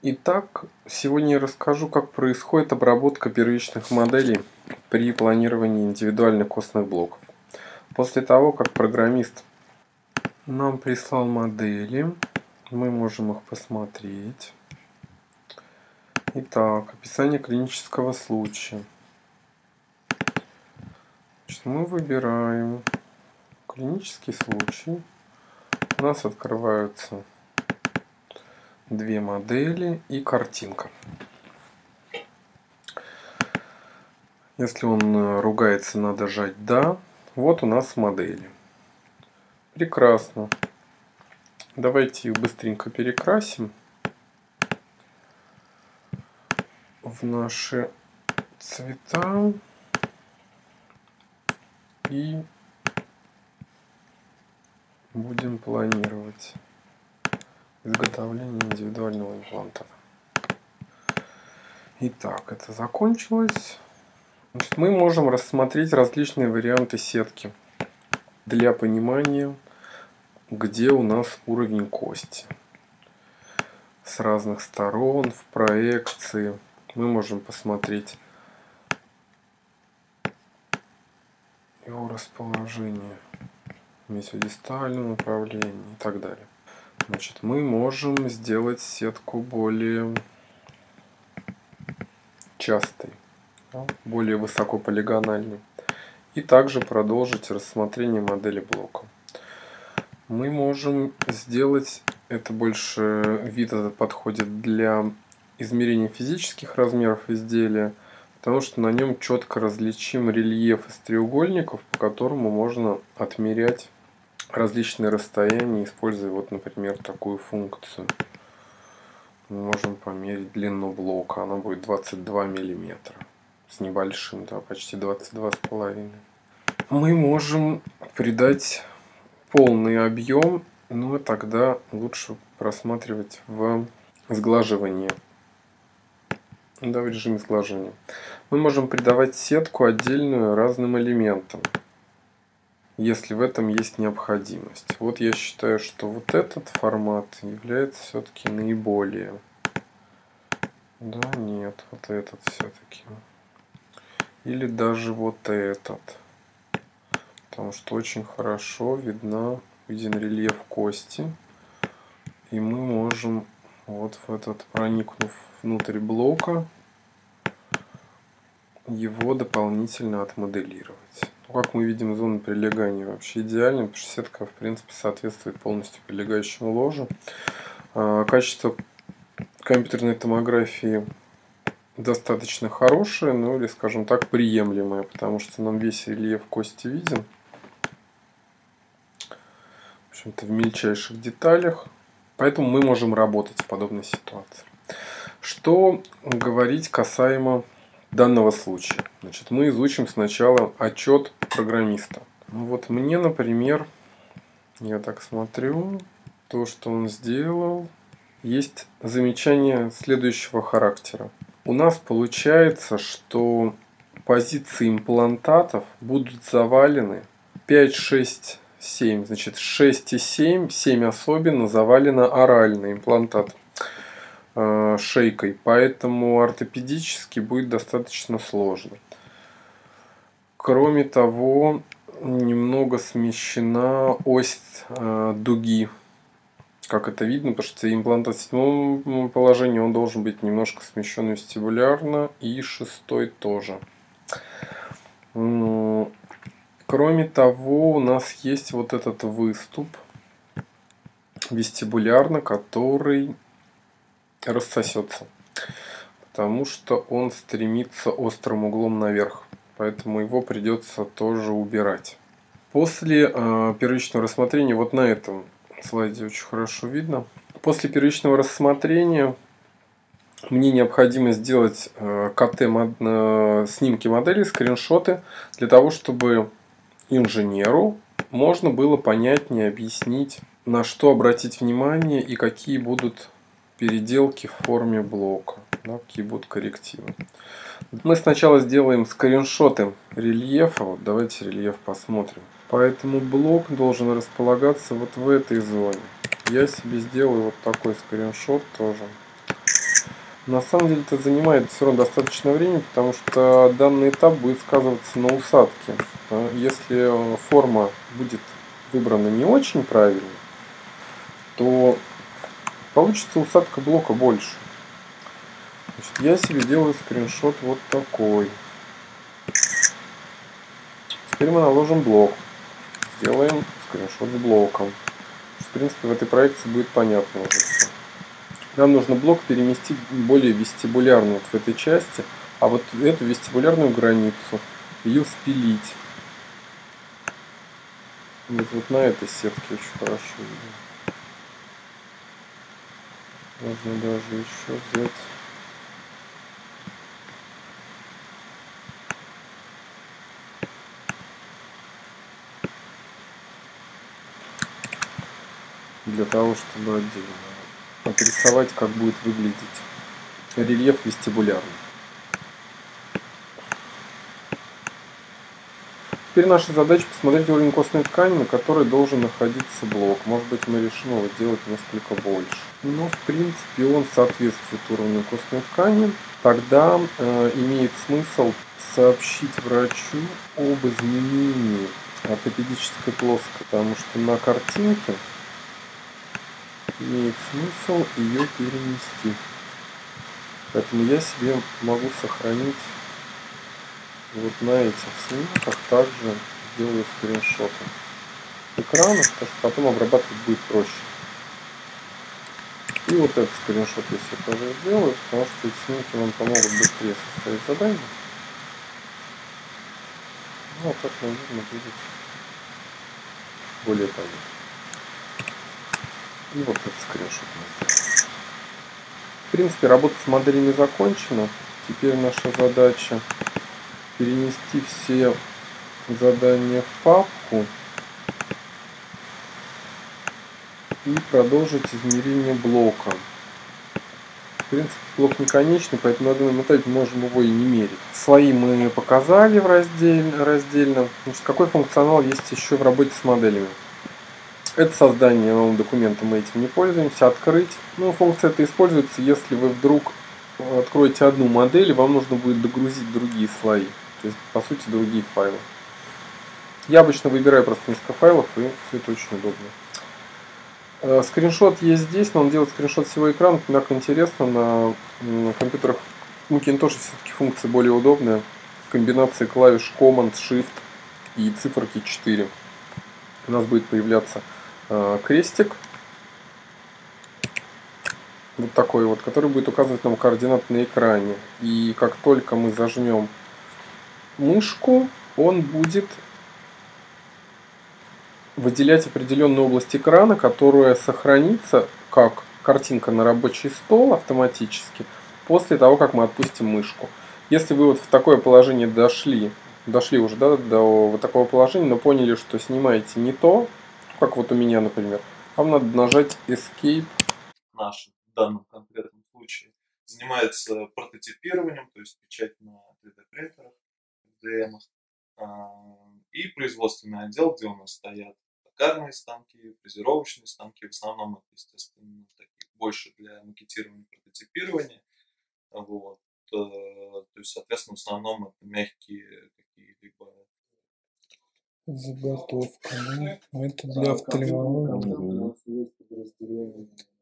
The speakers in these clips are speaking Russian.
Итак, сегодня я расскажу, как происходит обработка первичных моделей при планировании индивидуальных костных блоков. После того, как программист нам прислал модели, мы можем их посмотреть. Итак, описание клинического случая. Значит, мы выбираем клинический случай. У нас открываются две модели и картинка. Если он э, ругается, надо жать «Да». Вот у нас модели. Прекрасно. Давайте их быстренько перекрасим в наши цвета и будем планировать изготовления индивидуального импланта. Итак, это закончилось. Значит, мы можем рассмотреть различные варианты сетки для понимания, где у нас уровень кости. С разных сторон, в проекции. Мы можем посмотреть его расположение в месиодистальном направлении и так далее. Значит, мы можем сделать сетку более частой, более высокополигональной. И также продолжить рассмотрение модели блока. Мы можем сделать, это больше вид этот подходит для измерения физических размеров изделия, потому что на нем четко различим рельеф из треугольников, по которому можно отмерять различные расстояния, используя вот, например, такую функцию. Мы можем померить длину блока, она будет 22 миллиметра с небольшим, да, почти 22 с половиной. Мы можем придать полный объем, но тогда лучше просматривать в сглаживании. Да, в режиме сглаживания. Мы можем придавать сетку отдельную разным элементам если в этом есть необходимость. Вот я считаю, что вот этот формат является все-таки наиболее. Да, нет, вот этот все-таки. Или даже вот этот. Потому что очень хорошо видна, виден рельеф кости. И мы можем вот в этот, проникнув внутрь блока, его дополнительно отмоделировать. Как мы видим, зона прилегания вообще идеальна, потому в принципе, соответствует полностью прилегающему ложу. А, качество компьютерной томографии достаточно хорошее, ну или, скажем так, приемлемое, потому что нам весь рельеф кости виден. В общем-то, в мельчайших деталях. Поэтому мы можем работать в подобной ситуации. Что говорить касаемо данного случая. Значит, мы изучим сначала отчет программиста. Ну вот мне, например, я так смотрю, то, что он сделал, есть замечание следующего характера. У нас получается, что позиции имплантатов будут завалены 5, 6, 7. Значит, 6 и 7, 7 особенно завалено оральный имплантат. Э, шейкой, поэтому ортопедически будет достаточно сложно. Кроме того, немного смещена ось э, дуги. Как это видно, потому что имплантат в седьмом положении он должен быть немножко смещен вестибулярно, и шестой тоже. Кроме того, у нас есть вот этот выступ вестибулярно, который рассосется. Потому что он стремится острым углом наверх. Поэтому его придется тоже убирать. После э, первичного рассмотрения, вот на этом слайде очень хорошо видно. После первичного рассмотрения мне необходимо сделать э, КТ мод, э, снимки модели, скриншоты, для того, чтобы инженеру можно было понятнее объяснить, на что обратить внимание и какие будут переделки в форме блока. Какие будут коррективы. Мы сначала сделаем скриншоты рельефа. Вот давайте рельеф посмотрим. Поэтому блок должен располагаться вот в этой зоне. Я себе сделаю вот такой скриншот тоже. На самом деле это занимает все равно достаточно времени, потому что данный этап будет сказываться на усадке. А если форма будет выбрана не очень правильно, то получится усадка блока больше. Значит, я себе делаю скриншот вот такой. Теперь мы наложим блок. Сделаем скриншот с блоком. В принципе, в этой проекции будет понятно уже все. Нам нужно блок переместить более вестибулярно вот в этой части, а вот эту вестибулярную границу ее спилить. Вот, вот на этой сетке очень хорошо видно. Можно даже еще взять для того, чтобы отдельно отрисовать, как будет выглядеть рельеф вестибулярный. Теперь наша задача посмотреть уровень костной ткани, на которой должен находиться блок. Может быть мы решим его делать несколько больше. Но в принципе он соответствует уровню костной ткани. Тогда э, имеет смысл сообщить врачу об изменении ортопедической плоской, потому что на картинке имеет смысл ее перенести. Поэтому я себе могу сохранить вот на этих снимках также сделаю скриншоты экрана, потому что потом обрабатывать будет проще. И вот этот скриншот я себе тоже сделаю, потому что эти снимки вам помогут быстрее составить задание. Ну, а так, наверное, будет более понятно. И вот этот скриншот. В принципе, работа с моделями закончена. Теперь наша задача перенести все задания в папку и продолжить измерение блока. В принципе, блок не конечный, поэтому на данном этапе можем его и не мерить. Слои мы показали в раздельно. раздельно. Значит, какой функционал есть еще в работе с моделями? Это создание нового документа, мы этим не пользуемся. Открыть. Ну, функция это используется, если вы вдруг откроете одну модель, и вам нужно будет догрузить другие слои. То есть, по сути, другие файлы. Я обычно выбираю просто несколько файлов, и все это очень удобно. Э, скриншот есть здесь, но он делает скриншот всего экрана. Как интересно, на компьютерах Macintosh все-таки функция более удобная. Комбинации клавиш Command, Shift и циферки 4. У нас будет появляться Э, крестик. Вот такой вот, который будет указывать нам координаты на экране. И как только мы зажмем мышку, он будет выделять определенную область экрана, которая сохранится как картинка на рабочий стол автоматически после того, как мы отпустим мышку. Если вы вот в такое положение дошли, дошли уже да, до вот такого положения, но поняли, что снимаете не то, как вот у меня, например, вам надо нажать Escape. Наш в данном конкретном случае занимается прототипированием, то есть печать на 3D принтерах, FDM, а, и производственный отдел, где у нас стоят токарные станки, фрезеровочные станки, в основном это, естественно, такие больше для макетирования прототипирования. Вот. Э, то есть, соответственно, в основном это мягкие какие-либо Заготовка. Ну, это для офтальмологии.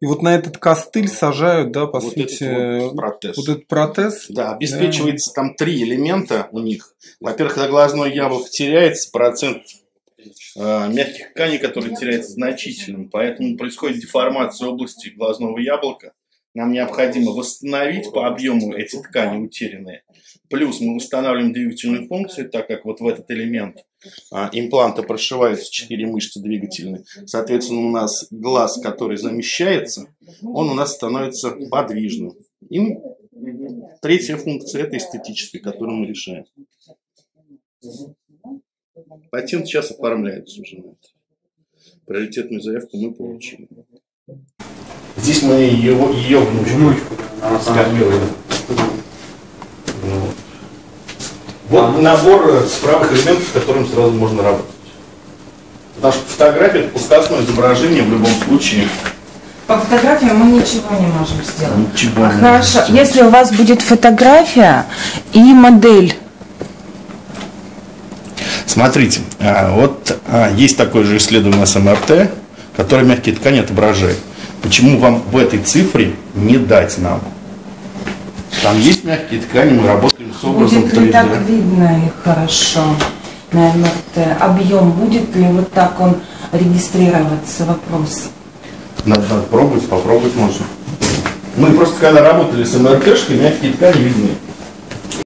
И вот на этот костыль сажают, да, по вот сути, этот вот, протез. вот этот протез. Да, обеспечивается да. там три элемента у них. Во-первых, когда глазное яблоко теряется, процент э, мягких тканей, который теряется значительным, поэтому происходит деформация области глазного яблока. Нам необходимо восстановить по объему эти ткани утерянные. Плюс мы устанавливаем двигательную функцию, так как вот в этот элемент а, импланта прошиваются четыре мышцы двигательные. Соответственно, у нас глаз, который замещается, он у нас становится подвижным. И третья функция – это эстетическая, которую мы решаем. Патент сейчас оформляется уже. Приоритетную заявку мы получили. Здесь мы его, ее внучку, внучку скормили. Вот. вот а. набор справок элементов, с которым сразу можно работать. Потому что фотография – это пускасное изображение в любом случае По фотографиям мы ничего не можем сделать. Ничего не Хорошо, можете. если у вас будет фотография и модель, Смотрите, а, вот а, есть такое же исследование с МРТ, которое мягкие ткани отображает. Почему вам в этой цифре не дать нам? Там есть мягкие ткани, мы работаем с образом будет ли 3D. так видно их хорошо на МРТ? Объем будет ли вот так он регистрироваться? Вопрос. Надо, надо пробовать, попробовать можно. Мы просто когда работали с МРТшкой, мягкие ткани видны.